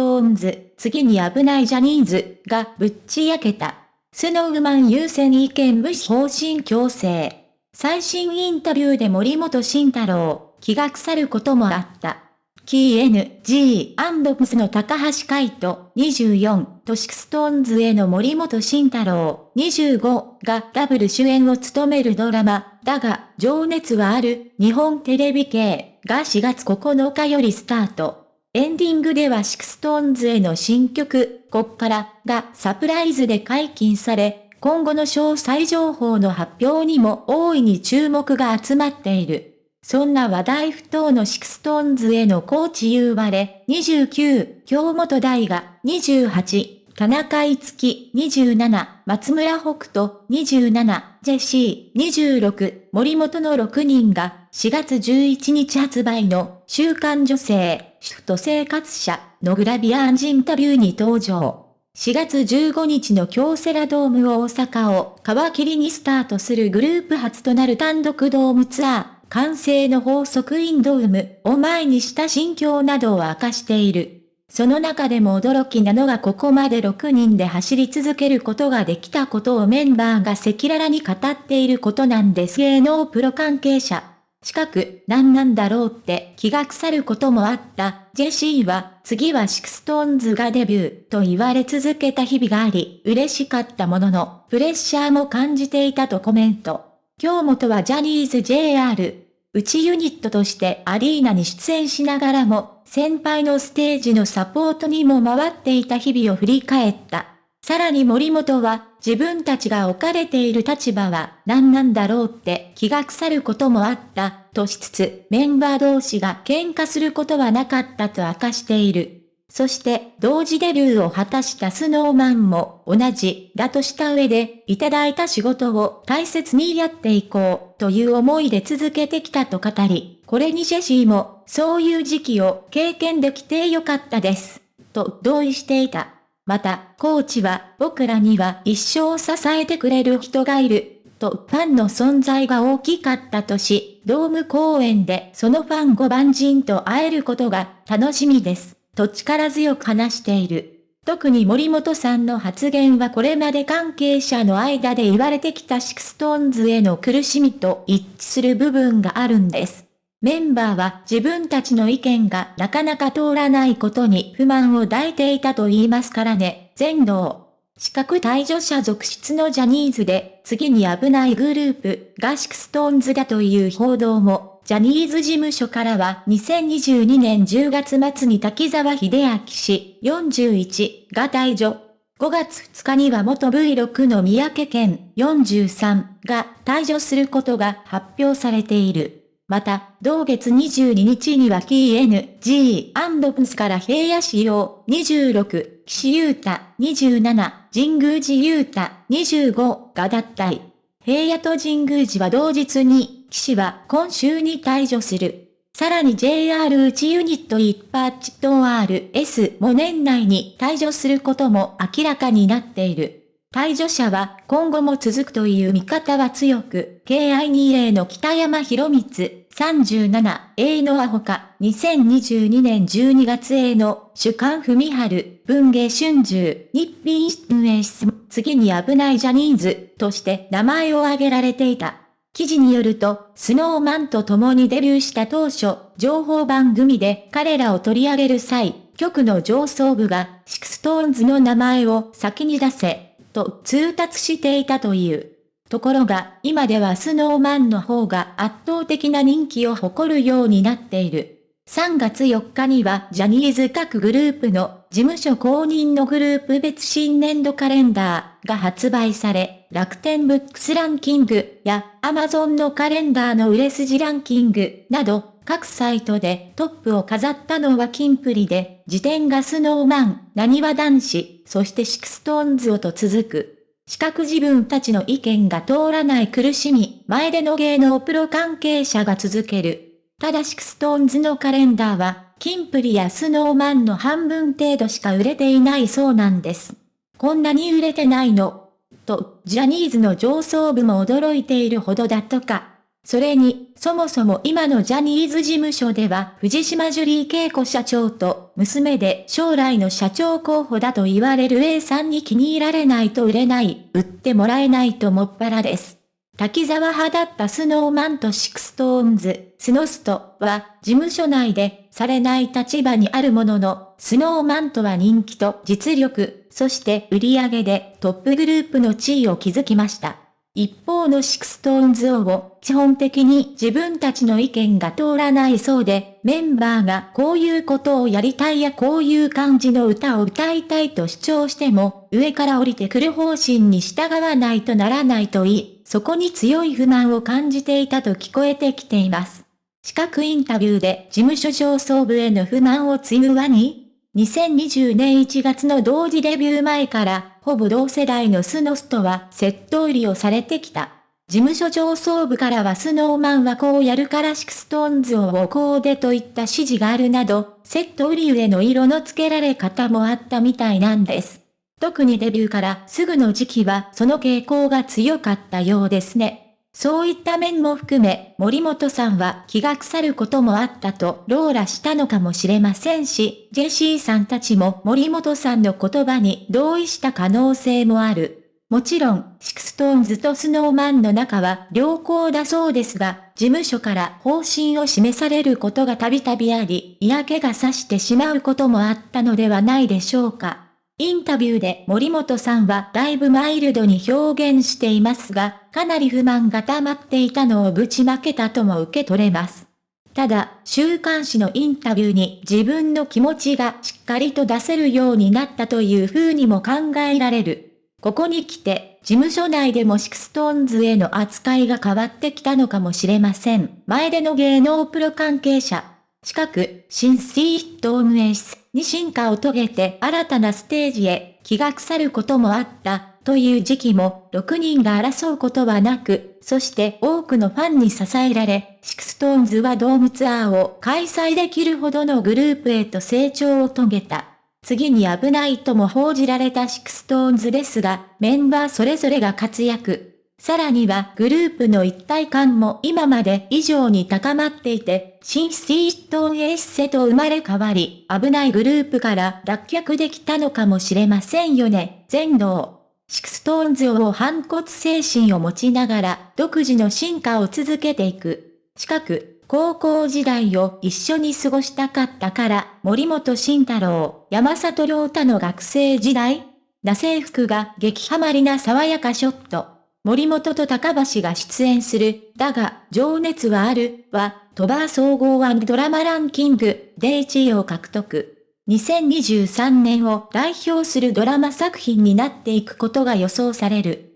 トーンズ、次に危ないジャニーズがぶっち焼けた。スノーマン優先意見無視方針強制。最新インタビューで森本慎太郎、気が腐ることもあった。キー NG& の高橋海人24とシクストーンズへの森本慎太郎25がダブル主演を務めるドラマ、だが、情熱はある日本テレビ系が4月9日よりスタート。エンディングではシクストーンズへの新曲、こっからがサプライズで解禁され、今後の詳細情報の発表にも大いに注目が集まっている。そんな話題沸騰のシクストーンズへのコーチ言われ、29、京本大我28、田中いつき27、松村北斗27、ジェシー26、森本の6人が4月11日発売の週刊女性、主婦と生活社のグラビア&インタビューに登場。4月15日の京セラドーム大阪を皮切りにスタートするグループ初となる単独ドームツアー。慣声の法則 in DOME を前にした心境などを明かしている。その中でも驚きなのがここまで6人で走り続けることができたことをメンバーが赤裸々に語っていることなんです芸能プロ関係者。近く、何なんだろうって気が腐ることもあった。ジェシーは、次はシクストーンズがデビューと言われ続けた日々があり、嬉しかったものの、プレッシャーも感じていたとコメント。京本はジャニーズ JR、内ユニットとしてアリーナに出演しながらも、先輩のステージのサポートにも回っていた日々を振り返った。さらに森本は、自分たちが置かれている立場は何なんだろうって気が腐ることもあった、としつつ、メンバー同士が喧嘩することはなかったと明かしている。そして同時デビューを果たしたスノーマンも同じだとした上で、いただいた仕事を大切にやっていこうという思いで続けてきたと語り、これにジェシーもそういう時期を経験できてよかったです。と同意していた。また、コーチは僕らには一生支えてくれる人がいる。とファンの存在が大きかったとし、ドーム公演でそのファン5万人と会えることが楽しみです。と力強く話している。特に森本さんの発言はこれまで関係者の間で言われてきたシクストーンズへの苦しみと一致する部分があるんです。メンバーは自分たちの意見がなかなか通らないことに不満を抱いていたと言いますからね、前出。資格退場者続出のジャニーズで次に危ないグループがシクストーンズだという報道もジャニーズ事務所からは2022年10月末に滝沢秀明氏41が退場。5月2日には元 V6 の三宅健43が退場することが発表されている。また、同月22日には KNG& プスから平野仕様26、岸優太27、神宮寺優太25が脱退。平野と神宮寺は同日に騎士は今週に退場する。さらに JR 内ユニット一パッチと RS も年内に退場することも明らかになっている。退場者は今後も続くという見方は強く、KI20 の北山博光、37、A のアホか、2022年12月 A の主観文春、文芸春秋、日品運営室、次に危ないジャニーズとして名前を挙げられていた。記事によると、スノーマンと共にデビューした当初、情報番組で彼らを取り上げる際、局の上層部が、シクストーンズの名前を先に出せ、と通達していたという。ところが、今ではスノーマンの方が圧倒的な人気を誇るようになっている。3月4日にはジャニーズ各グループの事務所公認のグループ別新年度カレンダーが発売され、楽天ブックスランキングやアマゾンのカレンダーの売れ筋ランキングなど各サイトでトップを飾ったのはキンプリで、次点がスノーマン、なにわ男子、そしてシクストーンズと続く。資格自分たちの意見が通らない苦しみ、前出の芸能プロ関係者が続ける。ただシクストーンズのカレンダーは、キンプリやスノーマンの半分程度しか売れていないそうなんです。こんなに売れてないのと、ジャニーズの上層部も驚いているほどだとか。それに、そもそも今のジャニーズ事務所では藤島ジュリー恵子社長と娘で将来の社長候補だと言われる A さんに気に入られないと売れない、売ってもらえないともっぱらです。滝沢派だったスノーマンとシクストーンズ、スノストは事務所内でされない立場にあるものの、スノーマンとは人気と実力、そして売り上げでトップグループの地位を築きました。一方のシクストーンズは基本的に自分たちの意見が通らないそうで、メンバーがこういうことをやりたいやこういう感じの歌を歌いたいと主張しても、上から降りてくる方針に従わないとならないと言い、そこに強い不満を感じていたと聞こえてきています。資格インタビューで事務所上層部への不満を告ぐわに2020年1月の同時デビュー前から、ほぼ同世代のスノストはセット売りをされてきた。事務所上層部からはスノーマンはこうやるからシクストーンズはこうでといった指示があるなど、セット売り上の色の付けられ方もあったみたいなんです。特にデビューからすぐの時期はその傾向が強かったようですね。そういった面も含め、森本さんは気が腐ることもあったと吐露したのかもしれませんし、ジェシーさんたちも森本さんの言葉に同意した可能性もある。もちろん、シクストーンズとスノーマンの仲は良好だそうですが、事務所から方針を示されることがたびたびあり、嫌気がさしてしまうこともあったのではないでしょうか。インタビューで森本さんはだいぶマイルドに表現していますが、かなり不満が溜まっていたのをぶちまけたとも受け取れます。ただ、週刊誌のインタビューに自分の気持ちがしっかりと出せるようになったという風にも考えられる。ここに来て、事務所内でもシクストーンズへの扱いが変わってきたのかもしれません。前出の芸能プロ関係者。近く、新シート運営室に進化を遂げて新たなステージへ気が腐ることもあったという時期も6人が争うことはなく、そして多くのファンに支えられ、シクストーンズはドームツアーを開催できるほどのグループへと成長を遂げた。次に危ないとも報じられたシクストーンズですが、メンバーそれぞれが活躍。さらにはグループの一体感も今まで以上に高まっていて、新シートンエッセと生まれ変わり、危ないグループから脱却できたのかもしれませんよね。全能。シクストーンズは反骨精神を持ちながら、独自の進化を続けていく。近く、高校時代を一緒に過ごしたかったから、森本慎太郎、山里亮太の学生時代な制服が激ハマりな爽やかショット。森本と高橋が出演する、だが、情熱はある、は、 TVer総合ドラマランキングで1位を獲得。2023年を代表するドラマ作品になっていくことが予想される。